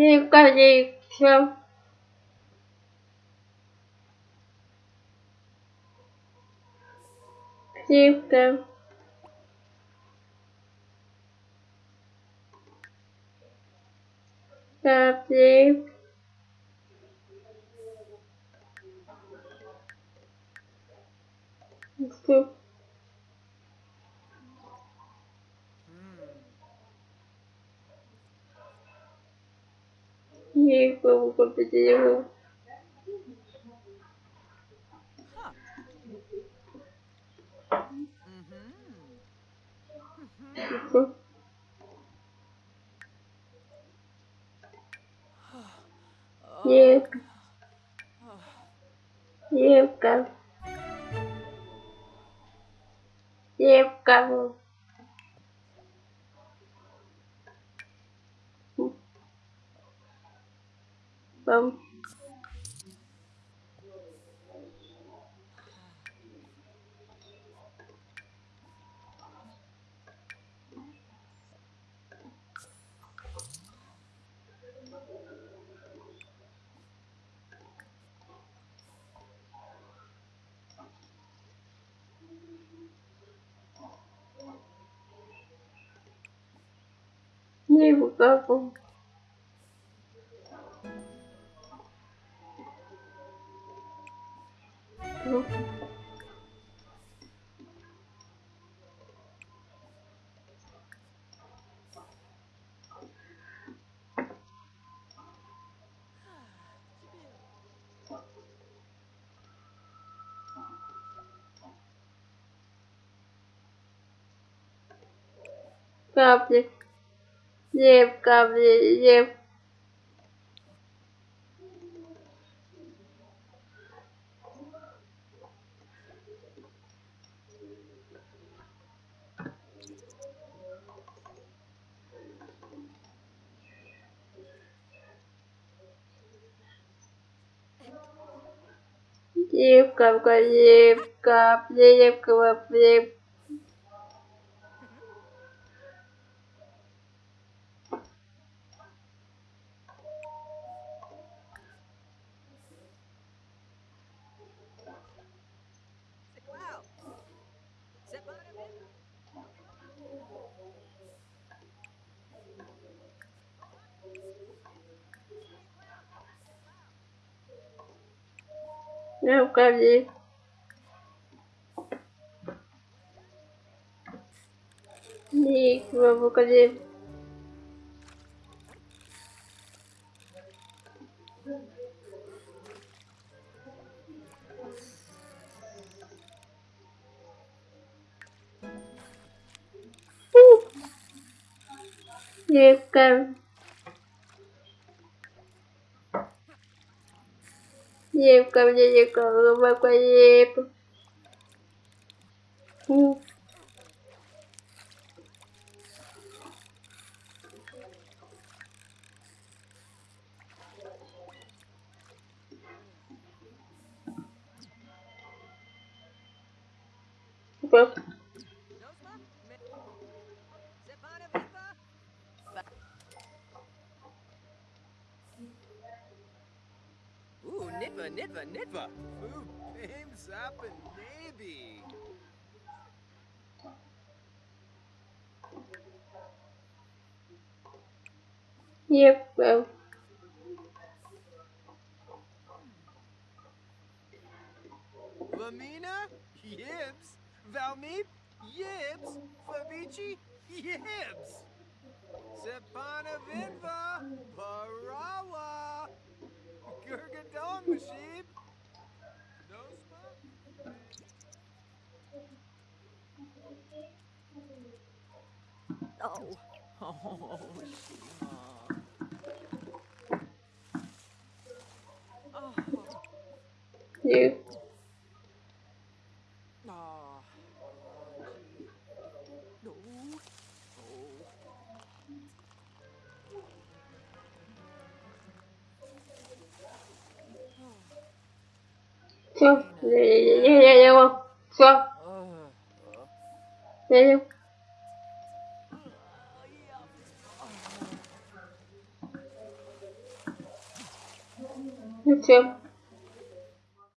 Птичка, птичка. Птичка. Птичка. Птичка. Птичка, птичка. Птичка. Птичка. Птичка. Птичка. Bum. Не выкапывал. Ну. Капли. Еп, капли, еп. Еп, капка, еп, капли, Еп, капли. Ник, капли. Еп, Еп, капли, еп, капли, еп. Фу. Ooh, nippa, nippa, nippa. Ooh, Bims up and maybe. yep, well. Lamina? Yibs. Valmeep? Yibs. Fabici? Yibs. Sepana Vinva? Parawa. đâu Ôi, yeah. Все, я, я, я, я, все. Я, я. Це